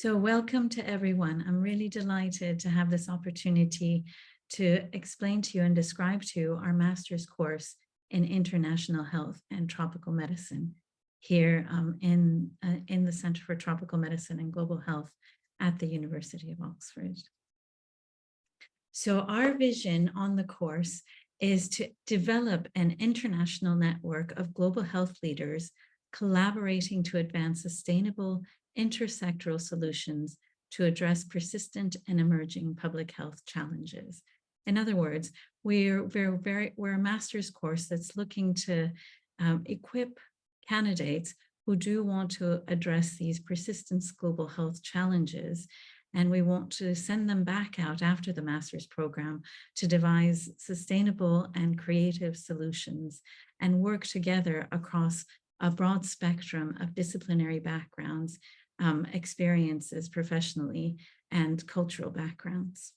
So welcome to everyone. I'm really delighted to have this opportunity to explain to you and describe to you our master's course in international health and tropical medicine here um, in, uh, in the Center for Tropical Medicine and Global Health at the University of Oxford. So our vision on the course is to develop an international network of global health leaders collaborating to advance sustainable intersectoral solutions to address persistent and emerging public health challenges. In other words, we're, we're, very, we're a master's course that's looking to um, equip candidates who do want to address these persistent global health challenges. And we want to send them back out after the master's program to devise sustainable and creative solutions and work together across a broad spectrum of disciplinary backgrounds, um, experiences professionally, and cultural backgrounds.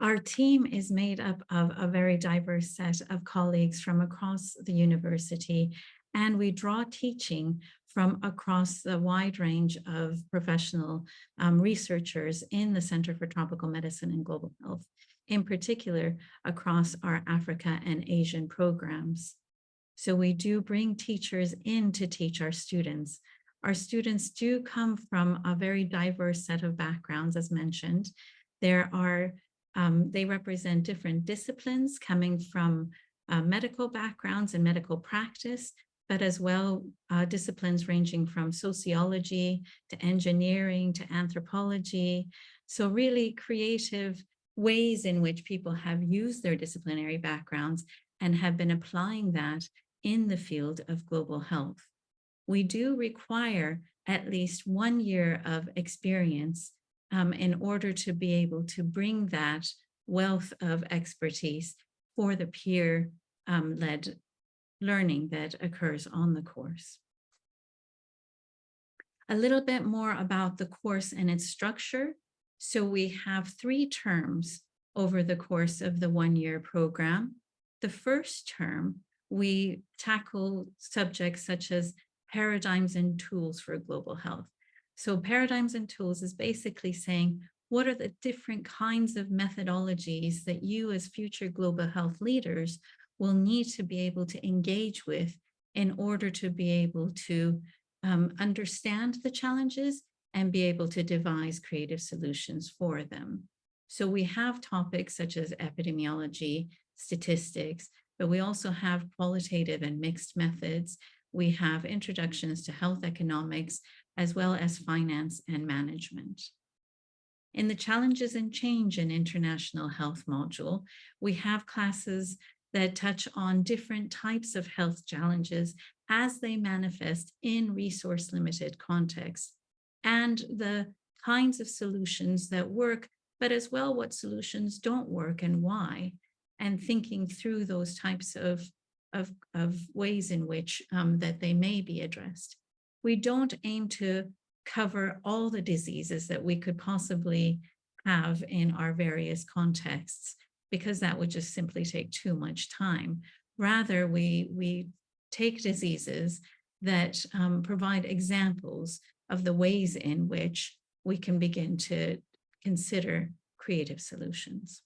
Our team is made up of a very diverse set of colleagues from across the university, and we draw teaching from across the wide range of professional um, researchers in the Center for Tropical Medicine and Global Health, in particular across our Africa and Asian programs. So we do bring teachers in to teach our students. Our students do come from a very diverse set of backgrounds, as mentioned. There are um, they represent different disciplines coming from uh, medical backgrounds and medical practice, but as well uh, disciplines ranging from sociology to engineering to anthropology. So really creative ways in which people have used their disciplinary backgrounds and have been applying that in the field of global health. We do require at least one year of experience um, in order to be able to bring that wealth of expertise for the peer-led um, learning that occurs on the course. A little bit more about the course and its structure. So we have three terms over the course of the one-year program. The first term, we tackle subjects such as paradigms and tools for global health. So paradigms and tools is basically saying, what are the different kinds of methodologies that you as future global health leaders will need to be able to engage with in order to be able to um, understand the challenges and be able to devise creative solutions for them. So we have topics such as epidemiology, statistics, but we also have qualitative and mixed methods. We have introductions to health economics, as well as finance and management. In the Challenges and Change in International Health module, we have classes that touch on different types of health challenges as they manifest in resource limited contexts and the kinds of solutions that work, but as well what solutions don't work and why, and thinking through those types of, of, of ways in which um, that they may be addressed we don't aim to cover all the diseases that we could possibly have in our various contexts, because that would just simply take too much time. Rather, we, we take diseases that um, provide examples of the ways in which we can begin to consider creative solutions.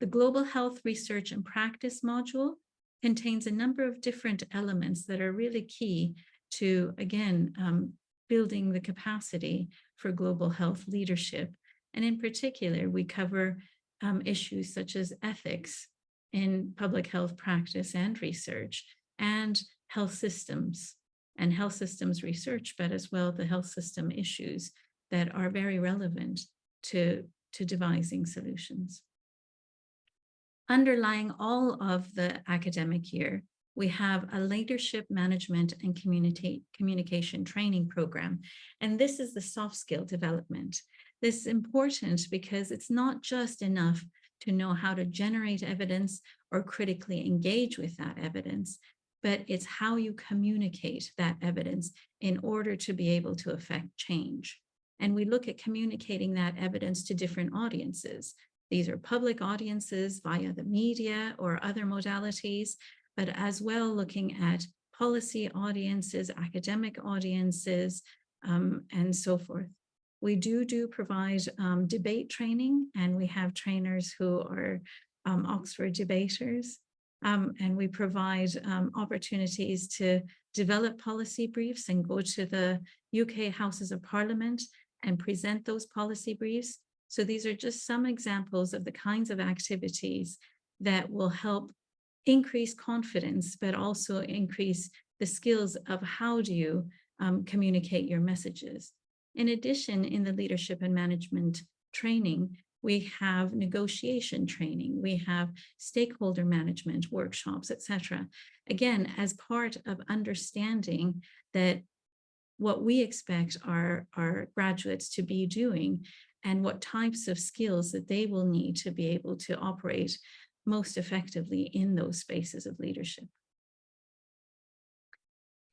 The Global Health Research and Practice module contains a number of different elements that are really key to, again, um, building the capacity for global health leadership. And in particular, we cover um, issues such as ethics in public health practice and research and health systems and health systems research, but as well the health system issues that are very relevant to, to devising solutions. Underlying all of the academic year we have a leadership management and communication training program. And this is the soft skill development. This is important because it's not just enough to know how to generate evidence or critically engage with that evidence, but it's how you communicate that evidence in order to be able to affect change. And we look at communicating that evidence to different audiences. These are public audiences via the media or other modalities, but as well looking at policy audiences, academic audiences, um, and so forth. We do do provide um, debate training and we have trainers who are um, Oxford debaters. Um, and we provide um, opportunities to develop policy briefs and go to the UK Houses of Parliament and present those policy briefs. So these are just some examples of the kinds of activities that will help increase confidence, but also increase the skills of how do you um, communicate your messages. In addition, in the leadership and management training, we have negotiation training, we have stakeholder management workshops, etc. Again, as part of understanding that what we expect our, our graduates to be doing and what types of skills that they will need to be able to operate most effectively in those spaces of leadership.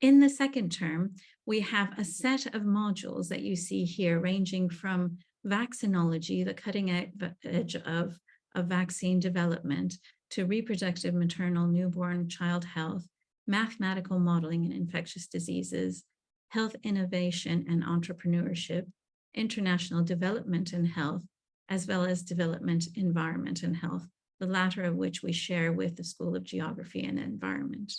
In the second term, we have a set of modules that you see here ranging from vaccinology, the cutting edge of, of vaccine development, to reproductive maternal newborn child health, mathematical modeling and infectious diseases, health innovation and entrepreneurship, international development and health, as well as development, environment and health, the latter of which we share with the School of Geography and Environment.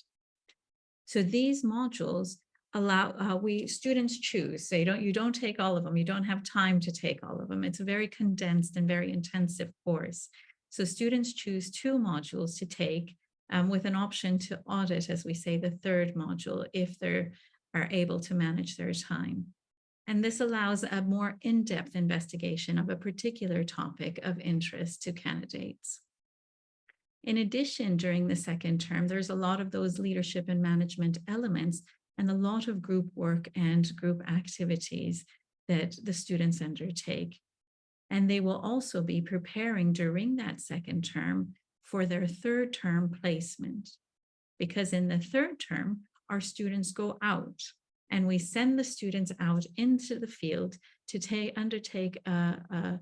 So these modules allow uh, we students choose. So you don't you don't take all of them you don't have time to take all of them it's a very condensed and very intensive course. So students choose two modules to take um, with an option to audit as we say the third module if they are able to manage their time and this allows a more in-depth investigation of a particular topic of interest to candidates in addition, during the second term, there's a lot of those leadership and management elements and a lot of group work and group activities that the students undertake. And they will also be preparing during that second term for their third term placement. Because in the third term, our students go out and we send the students out into the field to take, undertake a, a,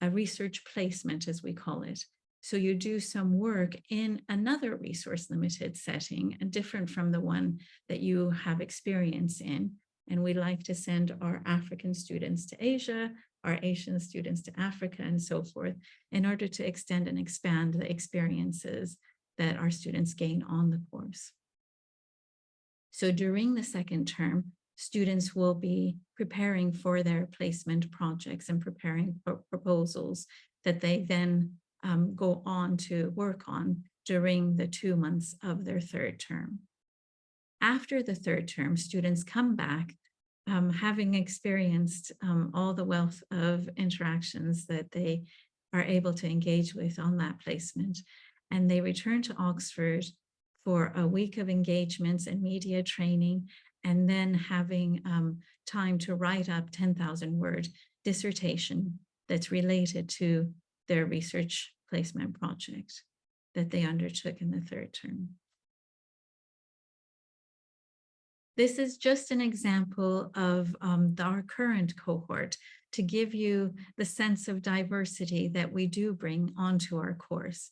a research placement, as we call it. So you do some work in another resource limited setting and different from the one that you have experience in. And we like to send our African students to Asia, our Asian students to Africa and so forth in order to extend and expand the experiences that our students gain on the course. So during the second term, students will be preparing for their placement projects and preparing proposals that they then um, go on to work on during the two months of their third term. After the third term, students come back um, having experienced um, all the wealth of interactions that they are able to engage with on that placement. And they return to Oxford for a week of engagements and media training, and then having um, time to write up 10,000 word dissertation that's related to their research placement project that they undertook in the third term. This is just an example of um, our current cohort to give you the sense of diversity that we do bring onto our course.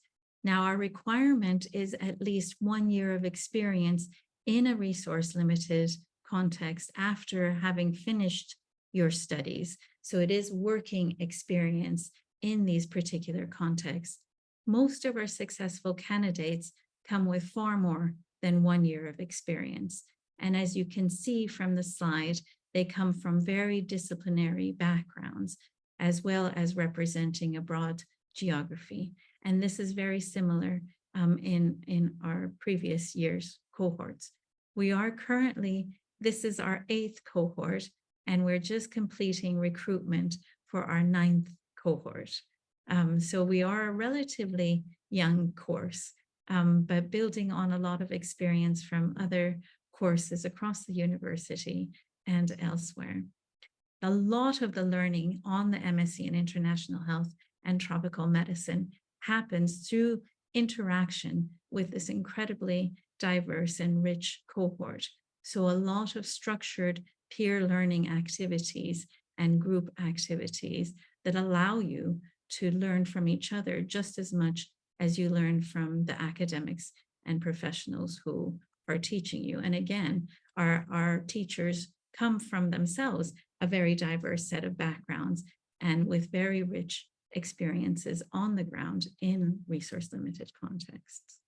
Now, our requirement is at least one year of experience in a resource limited context after having finished your studies. So it is working experience in these particular contexts. Most of our successful candidates come with far more than one year of experience. And as you can see from the slide, they come from very disciplinary backgrounds, as well as representing a broad geography. And this is very similar um, in, in our previous year's cohorts. We are currently, this is our eighth cohort, and we're just completing recruitment for our ninth cohort. Um, so we are a relatively young course, um, but building on a lot of experience from other courses across the university and elsewhere. A lot of the learning on the MSc in International Health and Tropical Medicine happens through interaction with this incredibly diverse and rich cohort. So a lot of structured peer learning activities and group activities that allow you to learn from each other just as much as you learn from the academics and professionals who are teaching you. And again, our, our teachers come from themselves a very diverse set of backgrounds and with very rich experiences on the ground in resource limited contexts.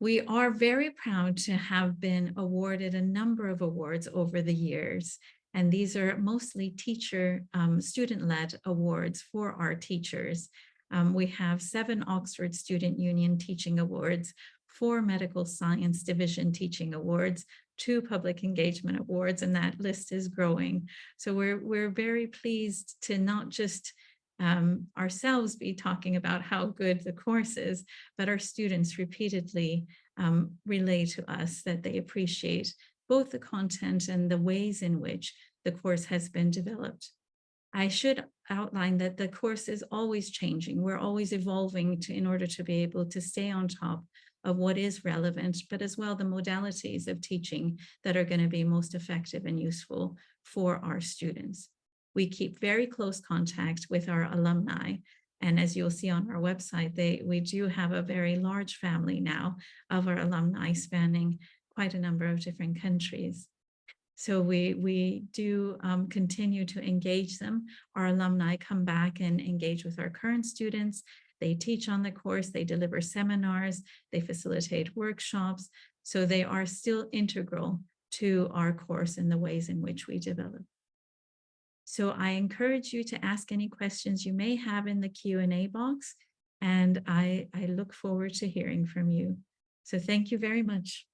We are very proud to have been awarded a number of awards over the years, and these are mostly teacher, um, student-led awards for our teachers. Um, we have seven Oxford Student Union Teaching Awards, four Medical Science Division Teaching Awards, two Public Engagement Awards, and that list is growing. So we're, we're very pleased to not just um, ourselves be talking about how good the course is, but our students repeatedly um, relay to us that they appreciate both the content and the ways in which the course has been developed. I should outline that the course is always changing. We're always evolving to, in order to be able to stay on top of what is relevant, but as well the modalities of teaching that are going to be most effective and useful for our students. We keep very close contact with our alumni. And as you'll see on our website, they, we do have a very large family now of our alumni spanning quite a number of different countries. So we, we do um, continue to engage them. Our alumni come back and engage with our current students. They teach on the course, they deliver seminars, they facilitate workshops. So they are still integral to our course and the ways in which we develop. So I encourage you to ask any questions you may have in the Q&A box, and I, I look forward to hearing from you. So thank you very much.